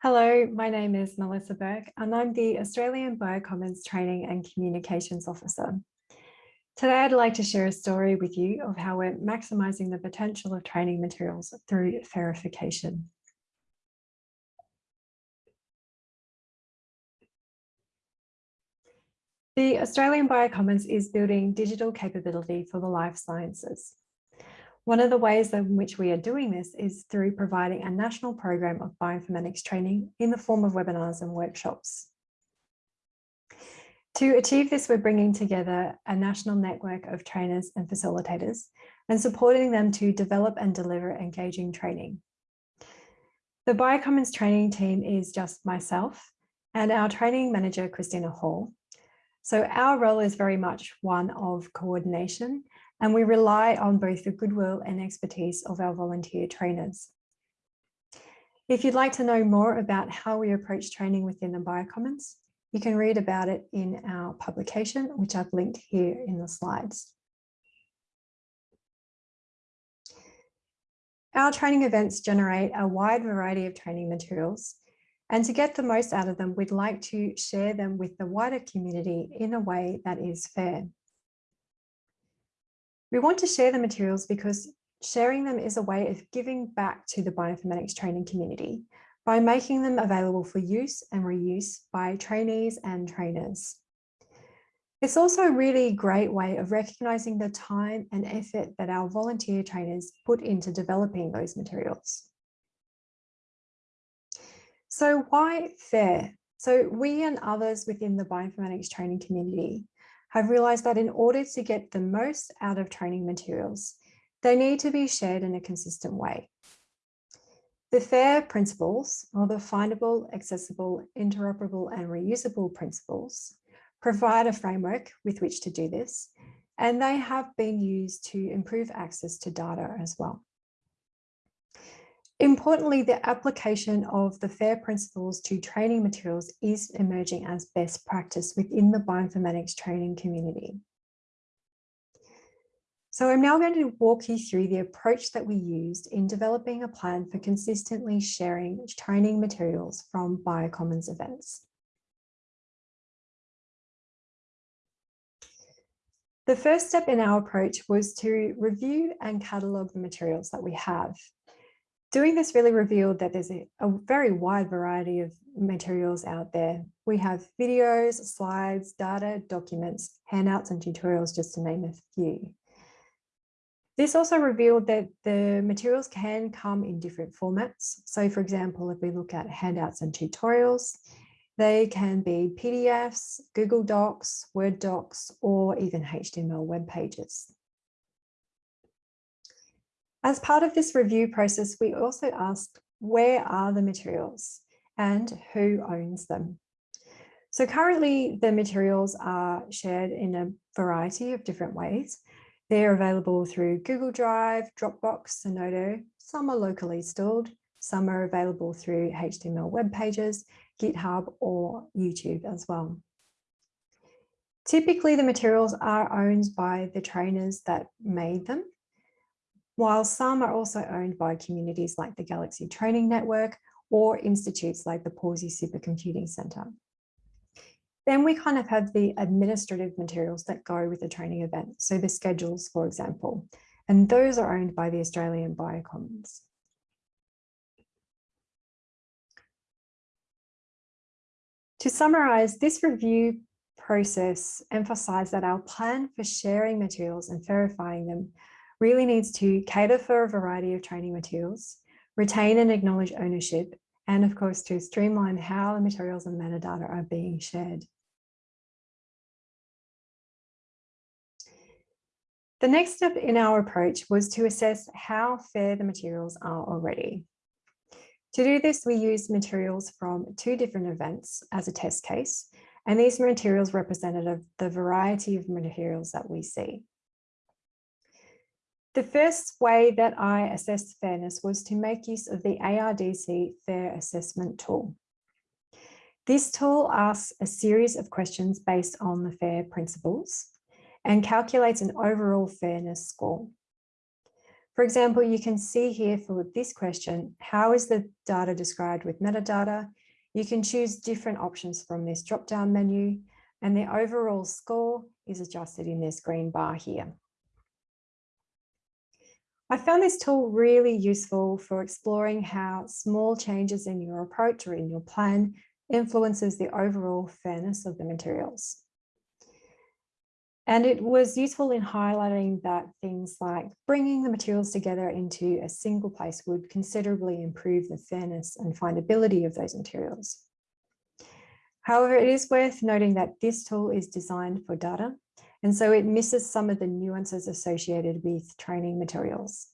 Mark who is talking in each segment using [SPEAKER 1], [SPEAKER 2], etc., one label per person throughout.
[SPEAKER 1] Hello, my name is Melissa Burke and I'm the Australian Biocommons Training and Communications Officer. Today I'd like to share a story with you of how we're maximising the potential of training materials through FAIRification. The Australian Biocommons is building digital capability for the life sciences. One of the ways in which we are doing this is through providing a national program of bioinformatics training in the form of webinars and workshops. To achieve this, we're bringing together a national network of trainers and facilitators and supporting them to develop and deliver engaging training. The Biocommons training team is just myself and our training manager, Christina Hall. So our role is very much one of coordination and we rely on both the goodwill and expertise of our volunteer trainers. If you'd like to know more about how we approach training within the Biocommons, you can read about it in our publication, which I've linked here in the slides. Our training events generate a wide variety of training materials, and to get the most out of them, we'd like to share them with the wider community in a way that is fair. We want to share the materials because sharing them is a way of giving back to the bioinformatics training community by making them available for use and reuse by trainees and trainers. It's also a really great way of recognising the time and effort that our volunteer trainers put into developing those materials. So why FAIR? So we and others within the bioinformatics training community have realized that in order to get the most out of training materials, they need to be shared in a consistent way. The FAIR principles, or the findable, accessible, interoperable and reusable principles, provide a framework with which to do this, and they have been used to improve access to data as well. Importantly, the application of the FAIR principles to training materials is emerging as best practice within the bioinformatics training community. So I'm now going to walk you through the approach that we used in developing a plan for consistently sharing training materials from Biocommons events. The first step in our approach was to review and catalogue the materials that we have Doing this really revealed that there's a, a, very wide variety of materials out there. We have videos, slides, data, documents, handouts and tutorials, just to name a few. This also revealed that the materials can come in different formats. So for example, if we look at handouts and tutorials, they can be PDFs, Google Docs, Word docs, or even HTML web pages. As part of this review process, we also asked where are the materials and who owns them? So currently the materials are shared in a variety of different ways. They're available through Google Drive, Dropbox, Zenodo. Some are locally stored. Some are available through HTML web pages, GitHub or YouTube as well. Typically the materials are owned by the trainers that made them while some are also owned by communities like the Galaxy Training Network or institutes like the Pawsey Supercomputing Centre. Then we kind of have the administrative materials that go with the training event. So the schedules, for example, and those are owned by the Australian Biocommons. To summarise, this review process emphasised that our plan for sharing materials and FAIRifying them really needs to cater for a variety of training materials, retain and acknowledge ownership, and of course to streamline how the materials and metadata are being shared. The next step in our approach was to assess how fair the materials are already. To do this, we used materials from two different events as a test case, and these materials represented the variety of materials that we see. The first way that I assessed fairness was to make use of the ARDC Fair Assessment tool. This tool asks a series of questions based on the FAIR principles and calculates an overall fairness score. For example, you can see here for this question, how is the data described with metadata? You can choose different options from this drop-down menu and the overall score is adjusted in this green bar here. I found this tool really useful for exploring how small changes in your approach or in your plan influences the overall fairness of the materials. And it was useful in highlighting that things like bringing the materials together into a single place would considerably improve the fairness and findability of those materials. However, it is worth noting that this tool is designed for data, and so it misses some of the nuances associated with training materials.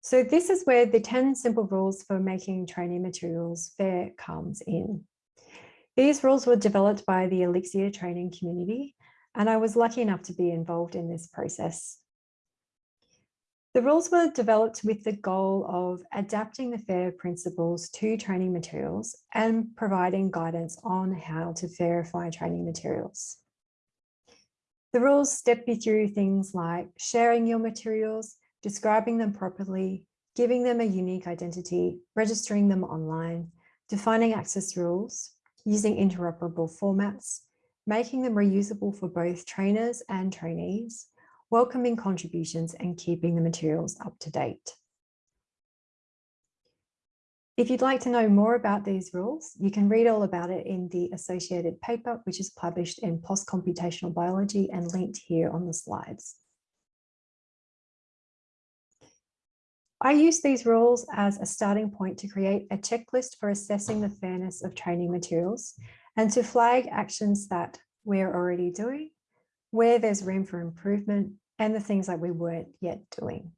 [SPEAKER 1] So this is where the 10 simple rules for making training materials fair comes in. These rules were developed by the Elixir training community, and I was lucky enough to be involved in this process. The rules were developed with the goal of adapting the FAIR principles to training materials and providing guidance on how to FAIRify training materials. The rules step you through things like sharing your materials, describing them properly, giving them a unique identity, registering them online, defining access rules, using interoperable formats, making them reusable for both trainers and trainees, welcoming contributions and keeping the materials up to date. If you'd like to know more about these rules, you can read all about it in the associated paper, which is published in PLOS Computational Biology and linked here on the slides. I use these rules as a starting point to create a checklist for assessing the fairness of training materials and to flag actions that we're already doing, where there's room for improvement, and the things that we weren't yet doing.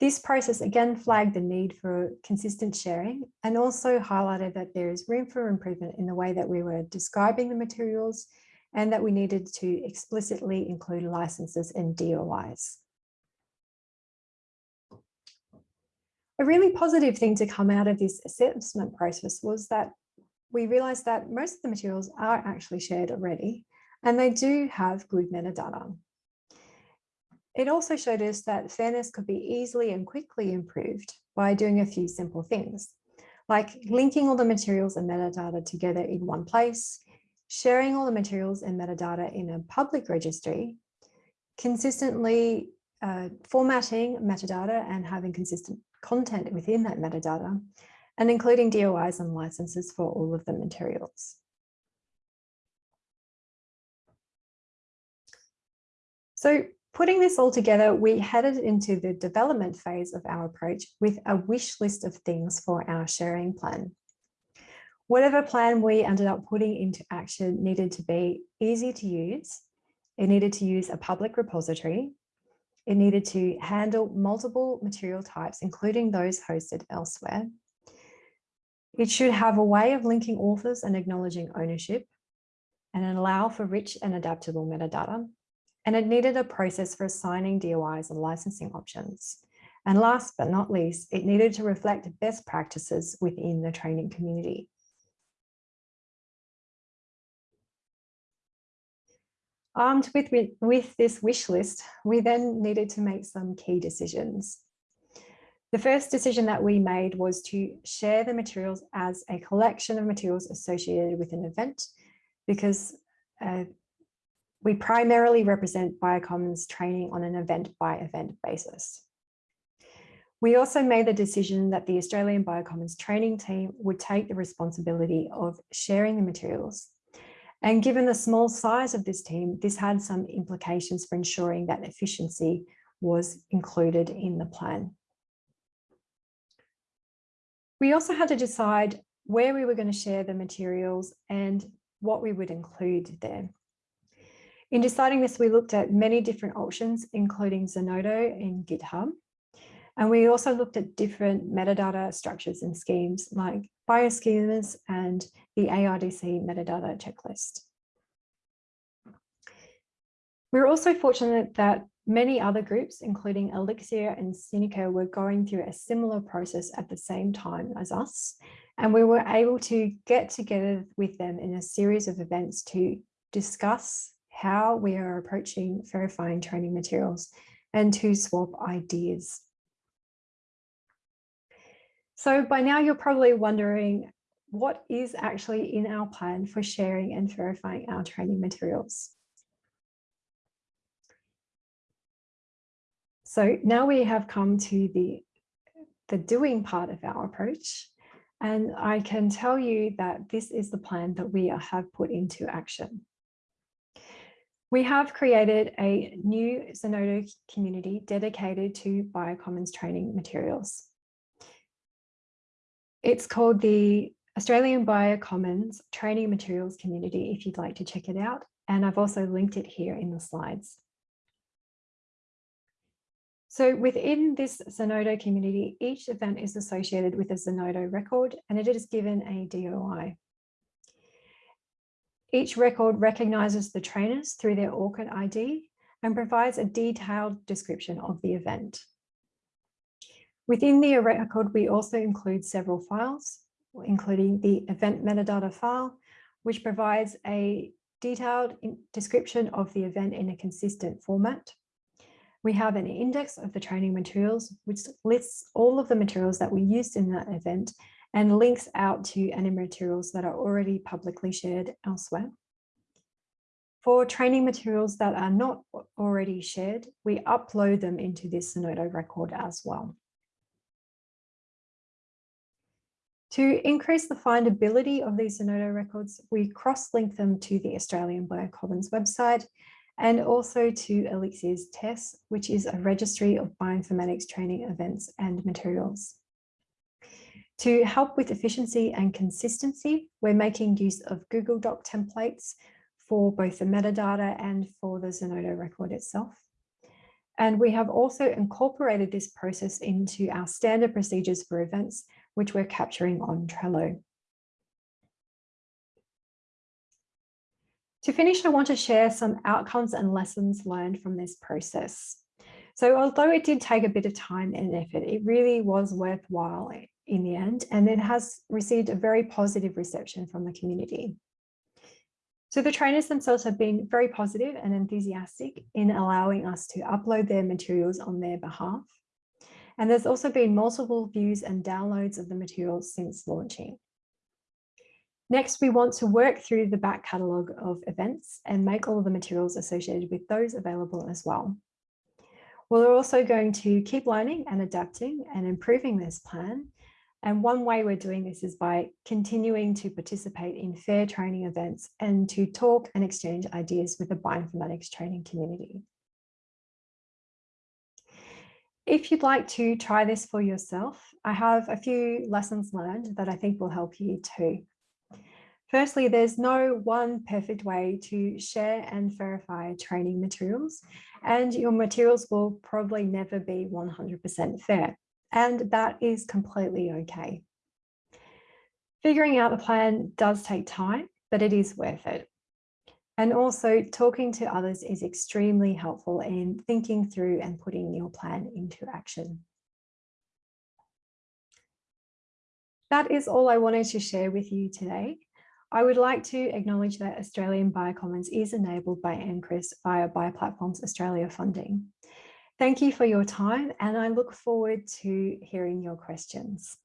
[SPEAKER 1] This process again flagged the need for consistent sharing and also highlighted that there is room for improvement in the way that we were describing the materials and that we needed to explicitly include licenses and DOIs. A really positive thing to come out of this assessment process was that we realized that most of the materials are actually shared already and they do have good metadata. It also showed us that fairness could be easily and quickly improved by doing a few simple things, like linking all the materials and metadata together in one place, sharing all the materials and metadata in a public registry, consistently uh, formatting metadata and having consistent content within that metadata, and including DOIs and licenses for all of the materials. So Putting this all together, we headed into the development phase of our approach with a wish list of things for our sharing plan. Whatever plan we ended up putting into action needed to be easy to use. It needed to use a public repository. It needed to handle multiple material types, including those hosted elsewhere. It should have a way of linking authors and acknowledging ownership and allow for rich and adaptable metadata and it needed a process for assigning DOIs and licensing options. And last but not least, it needed to reflect best practices within the training community. Armed with, with, this wish list, we then needed to make some key decisions. The first decision that we made was to share the materials as a collection of materials associated with an event because uh, we primarily represent Biocommons training on an event by event basis. We also made the decision that the Australian Biocommons training team would take the responsibility of sharing the materials. And given the small size of this team, this had some implications for ensuring that efficiency was included in the plan. We also had to decide where we were going to share the materials and what we would include there. In deciding this, we looked at many different options, including Zenodo and GitHub. And we also looked at different metadata structures and schemes like bioschemas and the ARDC metadata checklist. We're also fortunate that many other groups, including Elixir and CINECA, were going through a similar process at the same time as us. And we were able to get together with them in a series of events to discuss how we are approaching FAIRifying training materials and to swap ideas. So by now you're probably wondering what is actually in our plan for sharing and FAIRifying our training materials. So now we have come to the, the doing part of our approach. And I can tell you that this is the plan that we have put into action. We have created a new Zenodo community dedicated to Biocommons training materials. It's called the Australian Biocommons Training Materials Community, if you'd like to check it out. And I've also linked it here in the slides. So within this Zenodo community, each event is associated with a Zenodo record and it is given a DOI. Each record recognises the trainers through their ORCID ID and provides a detailed description of the event. Within the record, we also include several files, including the event metadata file, which provides a detailed description of the event in a consistent format. We have an index of the training materials, which lists all of the materials that we used in that event and links out to any materials that are already publicly shared elsewhere. For training materials that are not already shared, we upload them into this Zenodo record as well. To increase the findability of these Zenodo records, we cross-link them to the Australian Biocommons website and also to Elixir's TESS, which is a registry of bioinformatics training events and materials. To help with efficiency and consistency, we're making use of Google Doc templates for both the metadata and for the Zenodo record itself. And we have also incorporated this process into our standard procedures for events which we're capturing on Trello. To finish, I want to share some outcomes and lessons learned from this process. So although it did take a bit of time and effort, it really was worthwhile in the end, and it has received a very positive reception from the community. So the trainers themselves have been very positive and enthusiastic in allowing us to upload their materials on their behalf. And there's also been multiple views and downloads of the materials since launching. Next, we want to work through the back catalogue of events and make all of the materials associated with those available as well. We're also going to keep learning and adapting and improving this plan. And one way we're doing this is by continuing to participate in fair training events and to talk and exchange ideas with the bioinformatics training community. If you'd like to try this for yourself, I have a few lessons learned that I think will help you too. Firstly, there's no one perfect way to share and FAIRify training materials, and your materials will probably never be 100% fair, and that is completely okay. Figuring out the plan does take time, but it is worth it. And also talking to others is extremely helpful in thinking through and putting your plan into action. That is all I wanted to share with you today. I would like to acknowledge that Australian Biocommons is enabled by NCRIS via Bioplatforms Australia funding. Thank you for your time and I look forward to hearing your questions.